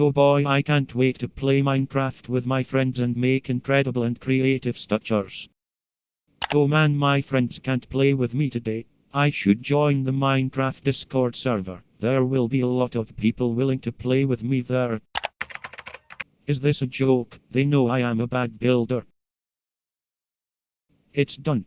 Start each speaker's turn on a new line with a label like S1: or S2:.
S1: Oh boy, I can't wait to play Minecraft with my friends and make incredible and creative structures. Oh man, my friends can't play with me today. I should join the Minecraft Discord server. There will be a lot of people willing to play with me there. Is this a joke? They know I am a bad builder. It's done.